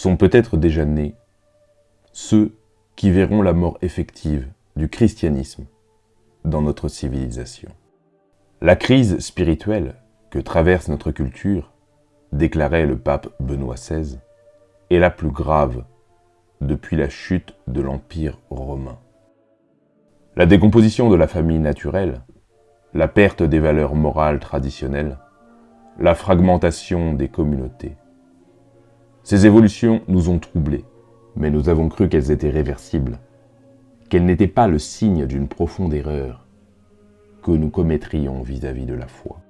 sont peut-être déjà nés ceux qui verront la mort effective du christianisme dans notre civilisation. La crise spirituelle que traverse notre culture, déclarait le pape Benoît XVI, est la plus grave depuis la chute de l'Empire romain. La décomposition de la famille naturelle, la perte des valeurs morales traditionnelles, la fragmentation des communautés. Ces évolutions nous ont troublés, mais nous avons cru qu'elles étaient réversibles, qu'elles n'étaient pas le signe d'une profonde erreur que nous commettrions vis-à-vis -vis de la foi.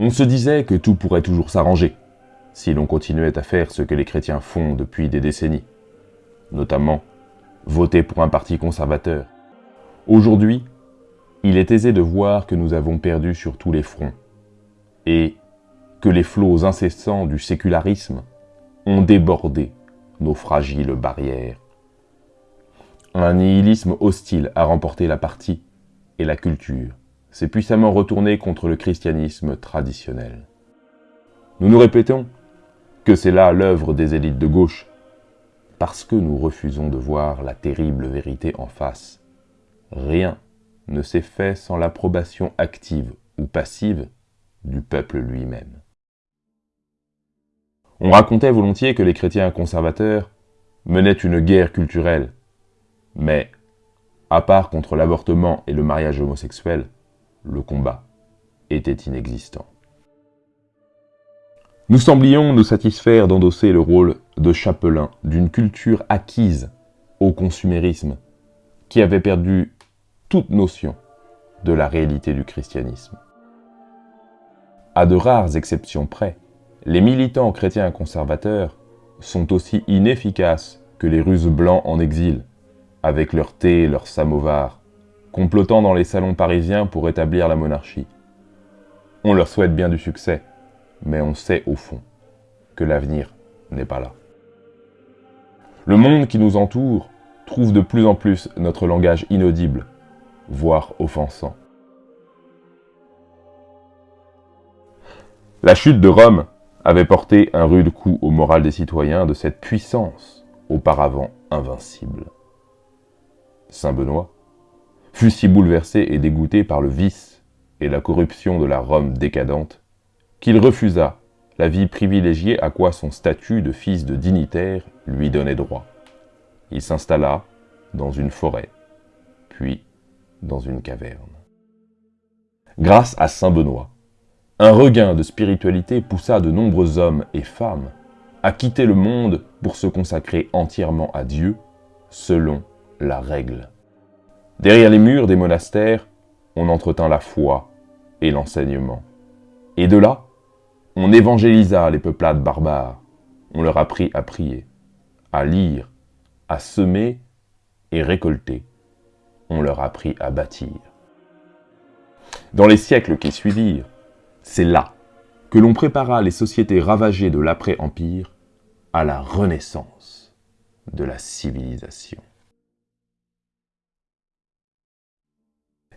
On se disait que tout pourrait toujours s'arranger, si l'on continuait à faire ce que les chrétiens font depuis des décennies, notamment voter pour un parti conservateur. Aujourd'hui, il est aisé de voir que nous avons perdu sur tous les fronts, et que les flots incessants du sécularisme ont débordé nos fragiles barrières. Un nihilisme hostile a remporté la partie et la culture s'est puissamment retourné contre le christianisme traditionnel. Nous nous répétons que c'est là l'œuvre des élites de gauche, parce que nous refusons de voir la terrible vérité en face. Rien ne s'est fait sans l'approbation active ou passive du peuple lui-même. On racontait volontiers que les chrétiens conservateurs menaient une guerre culturelle, mais, à part contre l'avortement et le mariage homosexuel, le combat était inexistant. Nous semblions nous satisfaire d'endosser le rôle de chapelain d'une culture acquise au consumérisme, qui avait perdu toute notion de la réalité du christianisme. À de rares exceptions près, les militants chrétiens conservateurs sont aussi inefficaces que les Russes blancs en exil, avec leur thé et leur samovar, complotant dans les salons parisiens pour rétablir la monarchie. On leur souhaite bien du succès, mais on sait au fond que l'avenir n'est pas là. Le monde qui nous entoure trouve de plus en plus notre langage inaudible, voire offensant. La chute de Rome avait porté un rude coup au moral des citoyens de cette puissance auparavant invincible. Saint Benoît fut si bouleversé et dégoûté par le vice et la corruption de la Rome décadente qu'il refusa la vie privilégiée à quoi son statut de fils de dignitaire lui donnait droit. Il s'installa dans une forêt, puis dans une caverne. Grâce à Saint Benoît, un regain de spiritualité poussa de nombreux hommes et femmes à quitter le monde pour se consacrer entièrement à Dieu, selon la règle. Derrière les murs des monastères, on entretint la foi et l'enseignement. Et de là, on évangélisa les peuplades barbares. On leur apprit à prier, à lire, à semer et récolter. On leur apprit à bâtir. Dans les siècles qui suivirent, c'est là que l'on prépara les sociétés ravagées de l'après-empire à la renaissance de la civilisation.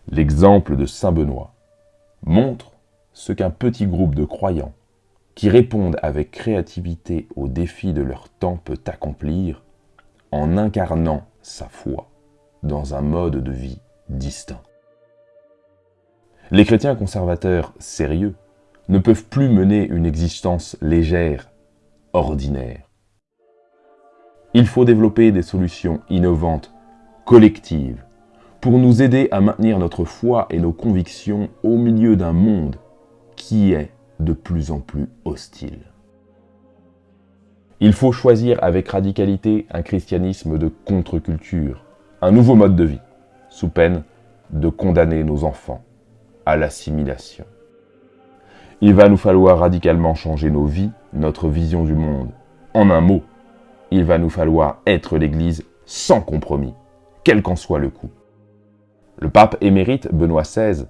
L'exemple de Saint Benoît montre ce qu'un petit groupe de croyants qui répondent avec créativité aux défis de leur temps peut accomplir en incarnant sa foi dans un mode de vie distinct. Les chrétiens conservateurs sérieux ne peuvent plus mener une existence légère, ordinaire. Il faut développer des solutions innovantes, collectives, pour nous aider à maintenir notre foi et nos convictions au milieu d'un monde qui est de plus en plus hostile. Il faut choisir avec radicalité un christianisme de contre-culture, un nouveau mode de vie, sous peine de condamner nos enfants à l'assimilation. Il va nous falloir radicalement changer nos vies, notre vision du monde. En un mot, il va nous falloir être l'Église sans compromis, quel qu'en soit le coût. Le pape émérite Benoît XVI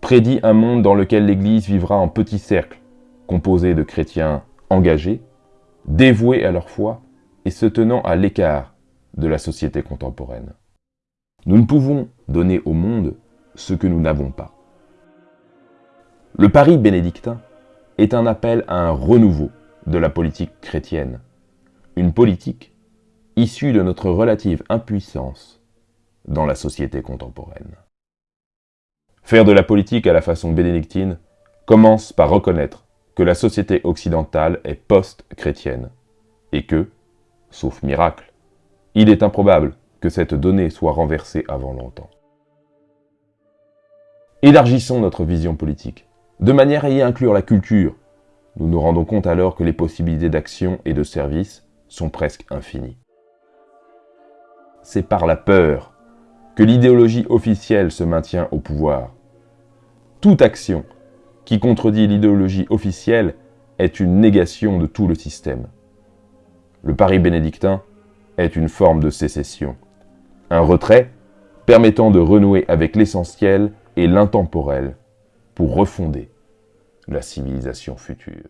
prédit un monde dans lequel l'Église vivra en petit cercle, composé de chrétiens engagés, dévoués à leur foi et se tenant à l'écart de la société contemporaine. Nous ne pouvons donner au monde ce que nous n'avons pas. Le pari bénédictin est un appel à un renouveau de la politique chrétienne, une politique issue de notre relative impuissance dans la société contemporaine. Faire de la politique à la façon bénédictine commence par reconnaître que la société occidentale est post-chrétienne et que, sauf miracle, il est improbable que cette donnée soit renversée avant longtemps. Élargissons notre vision politique, de manière à y inclure la culture. Nous nous rendons compte alors que les possibilités d'action et de service sont presque infinies. C'est par la peur que l'idéologie officielle se maintient au pouvoir. Toute action qui contredit l'idéologie officielle est une négation de tout le système. Le Paris bénédictin est une forme de sécession, un retrait permettant de renouer avec l'essentiel et l'intemporel pour refonder la civilisation future.